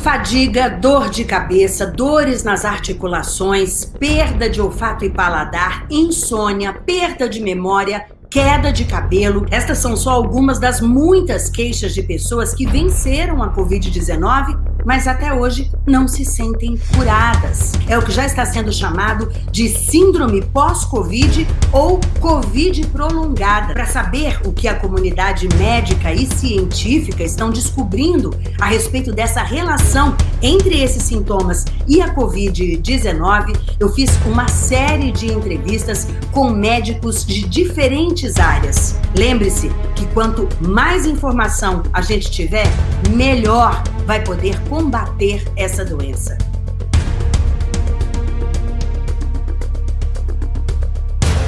Fadiga, dor de cabeça, dores nas articulações, perda de olfato e paladar, insônia, perda de memória, queda de cabelo. Estas são só algumas das muitas queixas de pessoas que venceram a Covid-19 mas até hoje não se sentem curadas. É o que já está sendo chamado de síndrome pós-Covid ou Covid prolongada. Para saber o que a comunidade médica e científica estão descobrindo a respeito dessa relação entre esses sintomas e a Covid-19, eu fiz uma série de entrevistas com médicos de diferentes áreas. Lembre-se que quanto mais informação a gente tiver, melhor vai poder combater essa doença.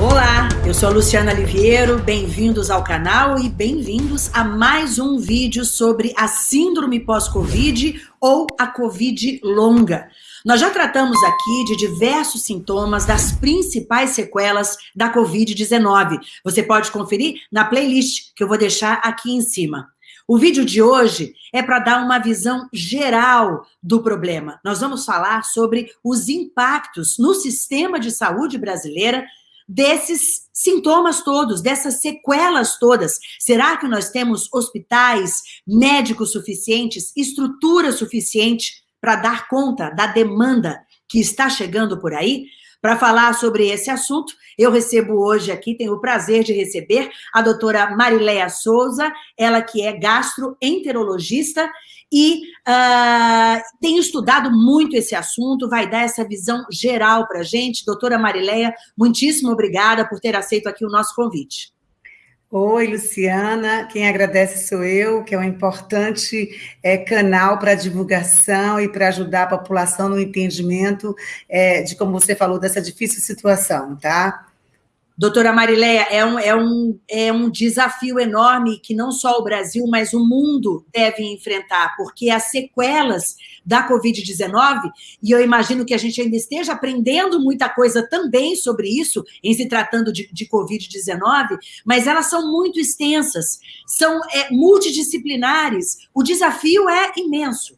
Olá, eu sou a Luciana Liviero, bem-vindos ao canal e bem-vindos a mais um vídeo sobre a síndrome pós-Covid ou a Covid longa. Nós já tratamos aqui de diversos sintomas das principais sequelas da Covid-19. Você pode conferir na playlist que eu vou deixar aqui em cima. O vídeo de hoje é para dar uma visão geral do problema. Nós vamos falar sobre os impactos no sistema de saúde brasileira desses sintomas todos, dessas sequelas todas. Será que nós temos hospitais, médicos suficientes, estrutura suficiente para dar conta da demanda que está chegando por aí? Para falar sobre esse assunto, eu recebo hoje aqui, tenho o prazer de receber a doutora Marileia Souza, ela que é gastroenterologista e uh, tem estudado muito esse assunto, vai dar essa visão geral para a gente. Doutora Marileia, muitíssimo obrigada por ter aceito aqui o nosso convite. Oi, Luciana. Quem agradece sou eu, que é um importante é, canal para divulgação e para ajudar a população no entendimento é, de, como você falou, dessa difícil situação, tá? Doutora Marileia, é um, é, um, é um desafio enorme que não só o Brasil, mas o mundo deve enfrentar, porque as sequelas da Covid-19, e eu imagino que a gente ainda esteja aprendendo muita coisa também sobre isso, em se tratando de, de Covid-19, mas elas são muito extensas, são é, multidisciplinares, o desafio é imenso.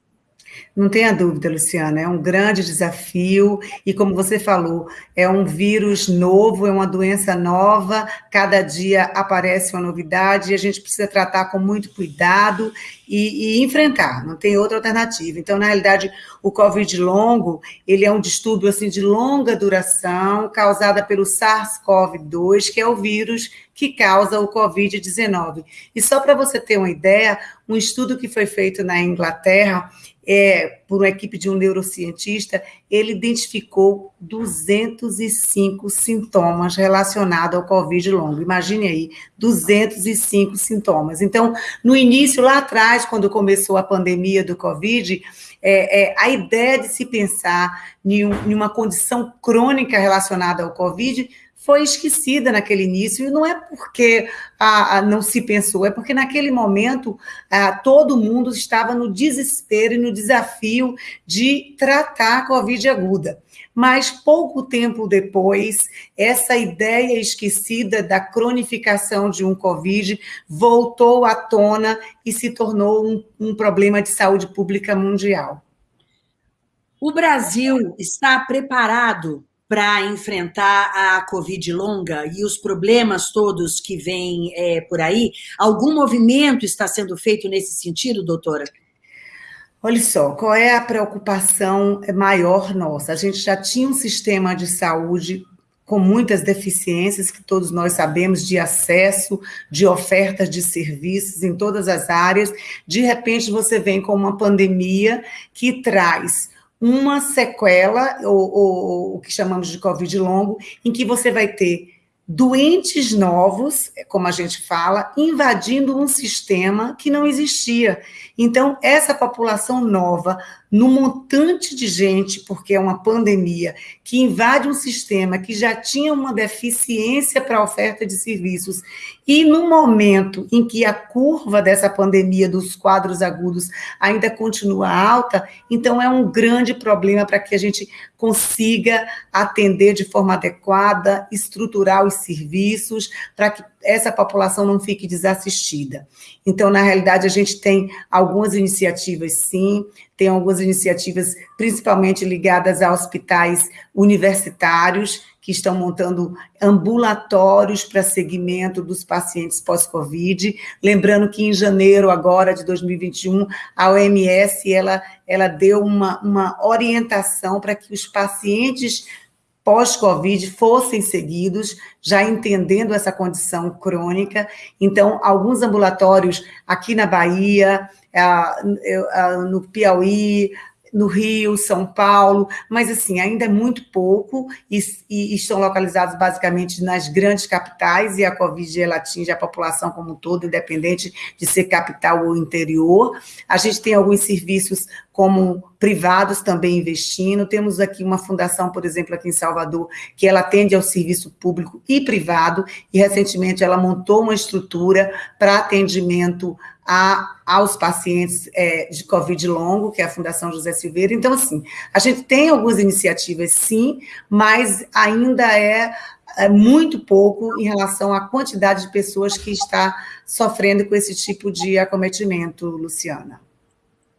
Não tenha dúvida, Luciana, é um grande desafio e, como você falou, é um vírus novo, é uma doença nova, cada dia aparece uma novidade e a gente precisa tratar com muito cuidado e, e enfrentar, não tem outra alternativa. Então, na realidade, o Covid longo, ele é um distúrbio assim, de longa duração, causada pelo SARS-CoV-2, que é o vírus que causa o Covid-19. E só para você ter uma ideia, um estudo que foi feito na Inglaterra, é, por uma equipe de um neurocientista, ele identificou 205 sintomas relacionados ao Covid longo. Imagine aí, 205 sintomas. Então, no início, lá atrás, quando começou a pandemia do Covid, é, é, a ideia de se pensar em, um, em uma condição crônica relacionada ao Covid foi esquecida naquele início, e não é porque ah, não se pensou, é porque naquele momento ah, todo mundo estava no desespero e no desafio de tratar a Covid aguda. Mas pouco tempo depois, essa ideia esquecida da cronificação de um Covid voltou à tona e se tornou um, um problema de saúde pública mundial. O Brasil está preparado para enfrentar a Covid longa e os problemas todos que vêm é, por aí? Algum movimento está sendo feito nesse sentido, doutora? Olha só, qual é a preocupação maior nossa? A gente já tinha um sistema de saúde com muitas deficiências que todos nós sabemos de acesso, de ofertas de serviços em todas as áreas. De repente você vem com uma pandemia que traz uma sequela, ou, ou o que chamamos de Covid longo, em que você vai ter doentes novos, como a gente fala, invadindo um sistema que não existia. Então, essa população nova, no montante de gente, porque é uma pandemia, que invade um sistema que já tinha uma deficiência para a oferta de serviços, e no momento em que a curva dessa pandemia dos quadros agudos ainda continua alta, então é um grande problema para que a gente consiga atender de forma adequada, estruturar os serviços, para que essa população não fique desassistida. Então, na realidade, a gente tem algumas iniciativas, sim, tem algumas iniciativas principalmente ligadas a hospitais universitários, que estão montando ambulatórios para segmento dos pacientes pós-Covid. Lembrando que em janeiro agora de 2021, a OMS ela, ela deu uma, uma orientação para que os pacientes pós-Covid fossem seguidos, já entendendo essa condição crônica. Então, alguns ambulatórios aqui na Bahia, no Piauí, no Rio, São Paulo, mas assim, ainda é muito pouco e, e, estão localizados basicamente nas grandes capitais e a Covid ela atinge a população como um todo, independente de ser capital ou interior. A gente tem alguns serviços como privados também investindo. Temos aqui uma fundação, por exemplo, aqui em Salvador, que ela atende ao serviço público e privado, e recentemente ela montou uma estrutura para atendimento a, aos pacientes é, de Covid longo, que é a Fundação José Silveira. Então, assim, a gente tem algumas iniciativas, sim, mas ainda é, é muito pouco em relação à quantidade de pessoas que está sofrendo com esse tipo de acometimento, Luciana.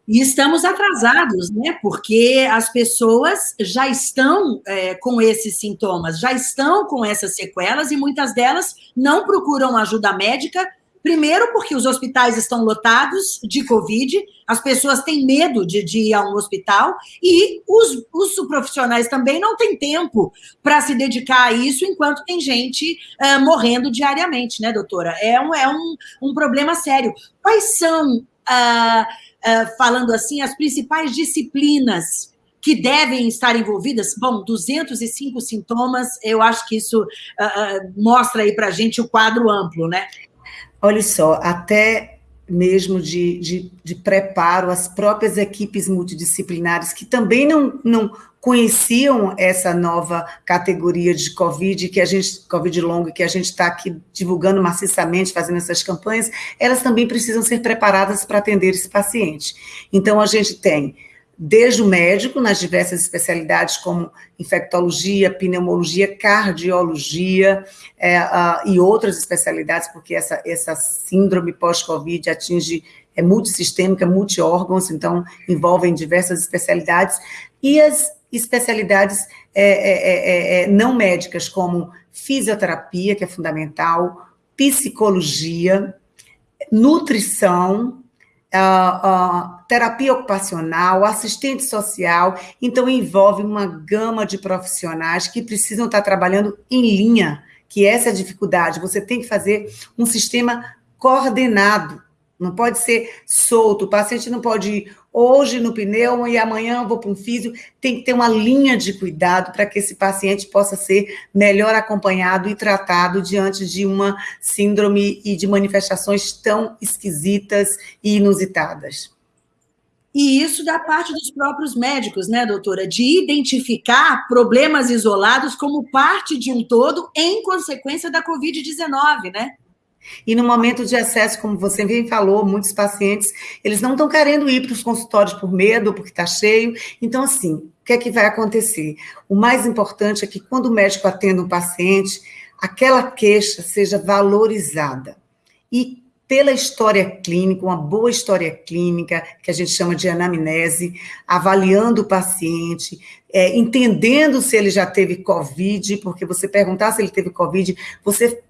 E estamos atrasados, né? Porque as pessoas já estão é, com esses sintomas, já estão com essas sequelas e muitas delas não procuram ajuda médica Primeiro, porque os hospitais estão lotados de Covid, as pessoas têm medo de, de ir a um hospital e os, os profissionais também não têm tempo para se dedicar a isso enquanto tem gente uh, morrendo diariamente, né, doutora? É um, é um, um problema sério. Quais são, uh, uh, falando assim, as principais disciplinas que devem estar envolvidas? Bom, 205 sintomas, eu acho que isso mostra aí para a gente o quadro amplo, né? Olha só, até mesmo de, de, de, preparo, as próprias equipes multidisciplinares que também não, não conheciam essa nova categoria de Covid, que a gente, Covid longo, que a gente está aqui divulgando maciçamente, fazendo essas campanhas, elas também precisam ser preparadas para atender esse paciente. Então, a gente tem desde o médico, nas diversas especialidades como infectologia, pneumologia, cardiologia é, uh, e outras especialidades, porque essa, essa síndrome pós-Covid atinge, é multissistêmica, multiórgãos, então envolvem diversas especialidades, e as especialidades é, é, é, é não médicas, como fisioterapia, que é fundamental, psicologia, nutrição, uh, uh, terapia ocupacional, assistente social, então envolve uma gama de profissionais que precisam estar trabalhando em linha, que essa é a dificuldade. Você tem que fazer um sistema coordenado não pode ser solto. O paciente não pode ir hoje no pneu e amanhã vou para um físio. Tem que ter uma linha de cuidado para que esse paciente possa ser melhor acompanhado e tratado diante de uma síndrome e de manifestações tão esquisitas e inusitadas. E isso da parte dos próprios médicos, né, doutora? De identificar problemas isolados como parte de um todo em consequência da Covid-19, né? E no momento de acesso, como você bem falou, muitos pacientes, eles não estão querendo ir para os consultórios por medo, porque está cheio. Então, assim, o que é que vai acontecer? O mais importante é que quando o médico atende um paciente, aquela queixa seja valorizada. E pela história clínica, uma boa história clínica, que a gente chama de anamnese, avaliando o paciente, é, entendendo se ele já teve Covid, porque você perguntar se ele teve Covid, você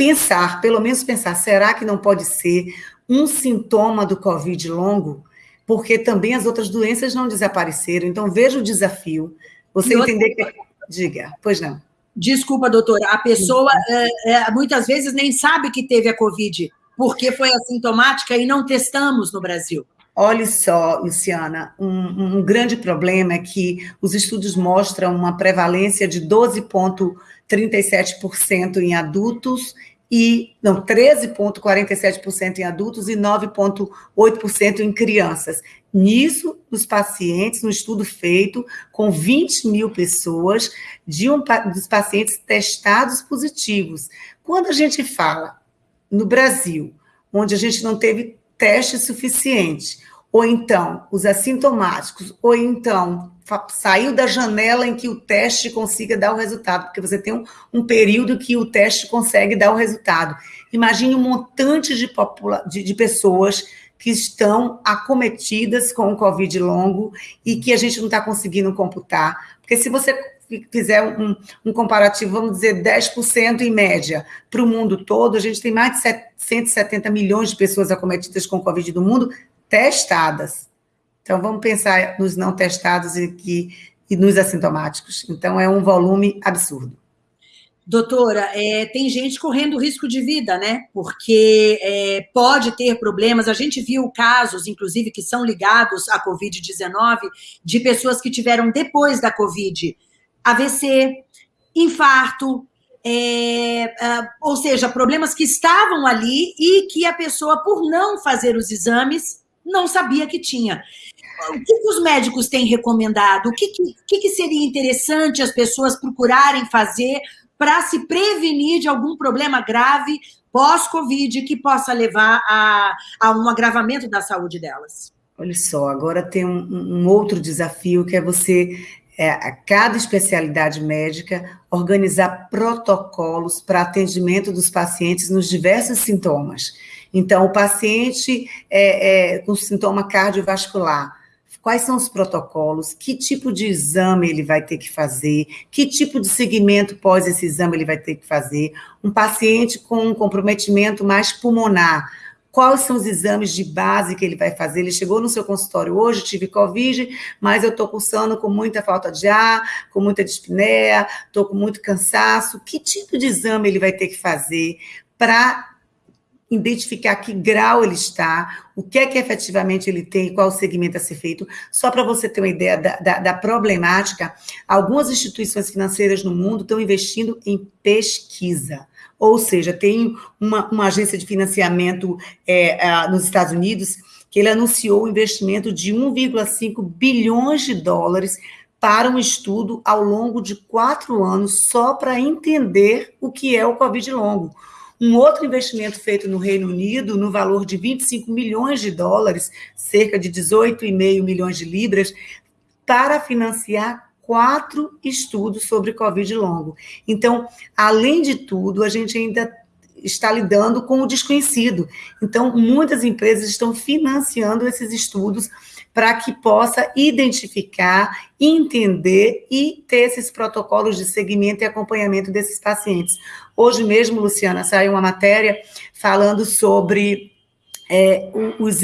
pensar, pelo menos pensar, será que não pode ser um sintoma do Covid longo? Porque também as outras doenças não desapareceram. Então, veja o desafio. Você e entender outra... que. Diga, pois não. Desculpa, doutora. A pessoa é, é, muitas vezes nem sabe que teve a Covid, porque foi assintomática e não testamos no Brasil. Olhe só, Luciana, um, um, grande problema é que os estudos mostram uma prevalência de 12,37% em adultos e não 13,47% em adultos e 9,8% em crianças. Nisso, os pacientes, no estudo feito com 20 mil pessoas, de um, dos pacientes testados positivos. Quando a gente fala no Brasil, onde a gente não teve teste suficiente, ou então os assintomáticos, ou então saiu da janela em que o teste consiga dar o resultado, porque você tem um, um período que o teste consegue dar o resultado. Imagine um montante de, de, de pessoas que estão acometidas com o Covid longo e que a gente não está conseguindo computar. Porque se você fizer um, um comparativo, vamos dizer 10% em média para o mundo todo, a gente tem mais de 170 milhões de pessoas acometidas com Covid do mundo testadas. Então, vamos pensar nos não testados e, que, e nos assintomáticos. Então, é um volume absurdo. Doutora, é, tem gente correndo risco de vida, né? Porque é, pode ter problemas. A gente viu casos, inclusive, que são ligados à Covid-19, de pessoas que tiveram depois da Covid AVC, infarto, é, é, ou seja, problemas que estavam ali e que a pessoa, por não fazer os exames, não sabia que tinha. O que, os médicos têm recomendado? O que, que, que seria interessante as pessoas procurarem fazer para se prevenir de algum problema grave pós-Covid que possa levar a, a um agravamento da saúde delas? Olha só, agora tem um, um outro desafio que é você é, a cada especialidade médica organizar protocolos para atendimento dos pacientes nos diversos sintomas. Então, o paciente é, é, com sintoma cardiovascular, quais são os protocolos, que tipo de exame ele vai ter que fazer, que tipo de segmento pós esse exame ele vai ter que fazer. Um paciente com um comprometimento mais pulmonar, quais são os exames de base que ele vai fazer. Ele chegou no seu consultório hoje, tive Covid, mas eu estou cursando com muita falta de ar, com muita dispneia, estou com muito cansaço. Que tipo de exame ele vai ter que fazer para identificar que grau ele está, o que é que efetivamente ele tem qual segmento a ser feito. Só para você ter uma ideia da, da, da, problemática, algumas instituições financeiras no mundo estão investindo em pesquisa. Ou seja, tem uma, uma agência de financiamento é, nos Estados Unidos que ele anunciou o investimento de 1,5 bilhões de dólares para um estudo ao longo de quatro anos só para entender o que é o Covid longo um outro investimento feito no Reino Unido, no valor de 25 milhões de dólares, cerca de 18,5 milhões de libras, para financiar quatro estudos sobre Covid longo. Então, além de tudo, a gente ainda está lidando com o desconhecido. Então, muitas empresas estão financiando esses estudos para que possa identificar, entender e ter esses protocolos de seguimento e acompanhamento desses pacientes. Hoje mesmo, Luciana, saiu uma matéria falando sobre é, os,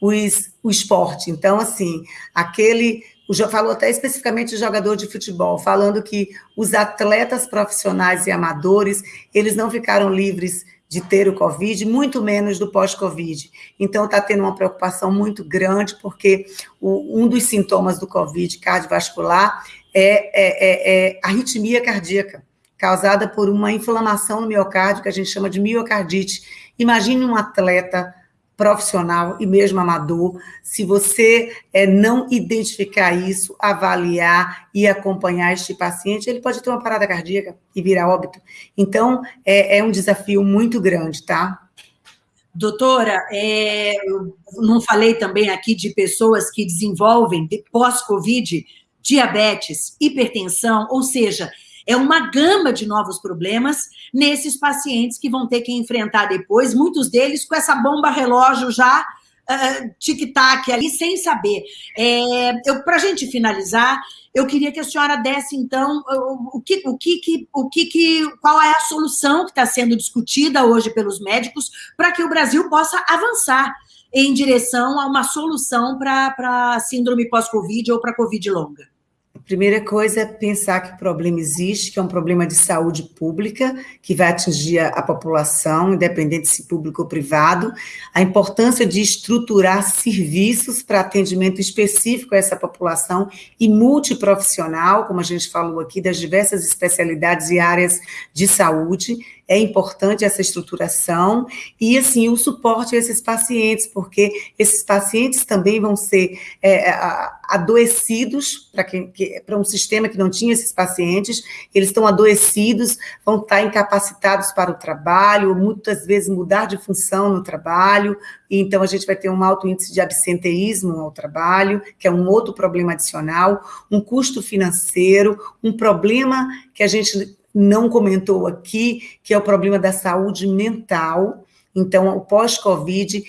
os, o esporte. Então, assim, aquele falou até especificamente o jogador de futebol, falando que os atletas profissionais e amadores, eles não ficaram livres de ter o Covid, muito menos do pós-Covid. Então, está tendo uma preocupação muito grande, porque o, um dos sintomas do Covid cardiovascular é, é, é, é arritmia cardíaca, causada por uma inflamação no miocárdio, que a gente chama de miocardite. Imagine um atleta profissional e mesmo amador, se você é, não identificar isso, avaliar e acompanhar este paciente, ele pode ter uma parada cardíaca e virar óbito. Então, é, é um desafio muito grande, tá? Doutora, é, não falei também aqui de pessoas que desenvolvem, pós-Covid, diabetes, hipertensão, ou seja, é uma gama de novos problemas nesses pacientes que vão ter que enfrentar depois, muitos deles com essa bomba relógio já uh, tic-tac ali, sem saber. É, Para a gente finalizar, eu queria que a senhora desse, então, o que, o que, o que, qual é a solução que está sendo discutida hoje pelos médicos para que o Brasil possa avançar em direção a uma solução para a síndrome pós-Covid ou para a Covid longa. Primeira coisa é pensar que o problema existe, que é um problema de saúde pública, que vai atingir a população, independente se público ou privado. A importância de estruturar serviços para atendimento específico a essa população e multiprofissional, como a gente falou aqui, das diversas especialidades e áreas de saúde. É importante essa estruturação e, assim, o suporte a esses pacientes, porque esses pacientes também vão ser é, adoecidos para um sistema que não tinha esses pacientes, eles estão adoecidos, vão estar incapacitados para o trabalho, muitas vezes mudar de função no trabalho, então a gente vai ter um alto índice de absenteísmo ao trabalho, que é um outro problema adicional, um custo financeiro, um problema que a gente não comentou aqui, que é o problema da saúde mental, então, o pós-Covid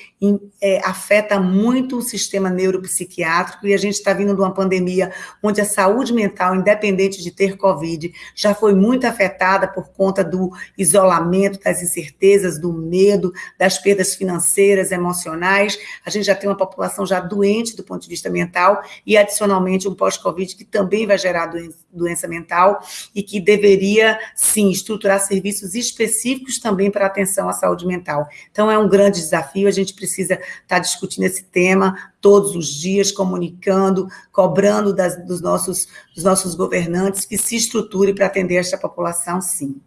é, afeta muito o sistema neuropsiquiátrico e a gente está vindo de uma pandemia onde a saúde mental, independente de ter Covid, já foi muito afetada por conta do isolamento, das incertezas, do medo, das perdas financeiras, emocionais. A gente já tem uma população já doente do ponto de vista mental e, adicionalmente, um pós-Covid que também vai gerar doença, doença mental e que deveria, sim, estruturar serviços específicos também para atenção à saúde mental. Então, é um grande desafio, a gente precisa estar tá discutindo esse tema todos os dias, comunicando, cobrando das, dos, nossos, dos nossos governantes que se estruture para atender esta população, sim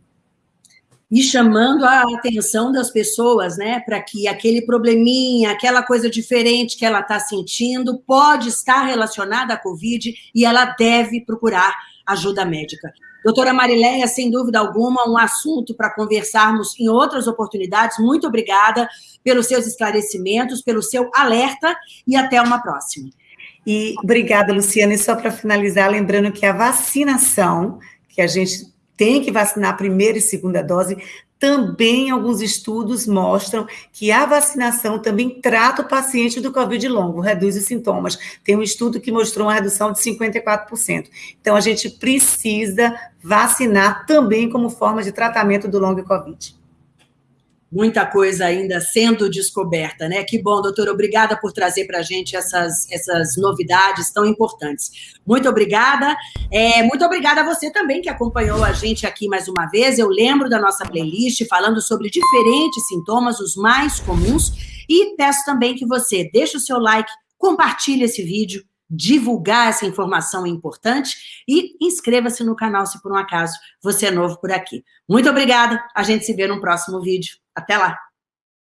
e chamando a atenção das pessoas, né, para que aquele probleminha, aquela coisa diferente que ela está sentindo, pode estar relacionada à Covid e ela deve procurar ajuda médica. Doutora Marileia, sem dúvida alguma, um assunto para conversarmos em outras oportunidades. Muito obrigada pelos seus esclarecimentos, pelo seu alerta e até uma próxima. E obrigada, Luciana. E só para finalizar, lembrando que a vacinação, que a gente tem que vacinar a primeira e segunda dose, também alguns estudos mostram que a vacinação também trata o paciente do Covid longo, reduz os sintomas. Tem um estudo que mostrou uma redução de 54%. Então, a gente precisa vacinar também como forma de tratamento do longo Covid muita coisa ainda sendo descoberta, né? Que bom, doutora, obrigada por trazer para a gente essas, essas novidades tão importantes. Muito obrigada. É, muito obrigada a você também que acompanhou a gente aqui mais uma vez. Eu lembro da nossa playlist falando sobre diferentes sintomas, os mais comuns, e peço também que você deixe o seu like, compartilhe esse vídeo, divulgar essa informação importante e inscreva-se no canal se por um acaso você é novo por aqui. Muito obrigada, a gente se vê no próximo vídeo. Até lá!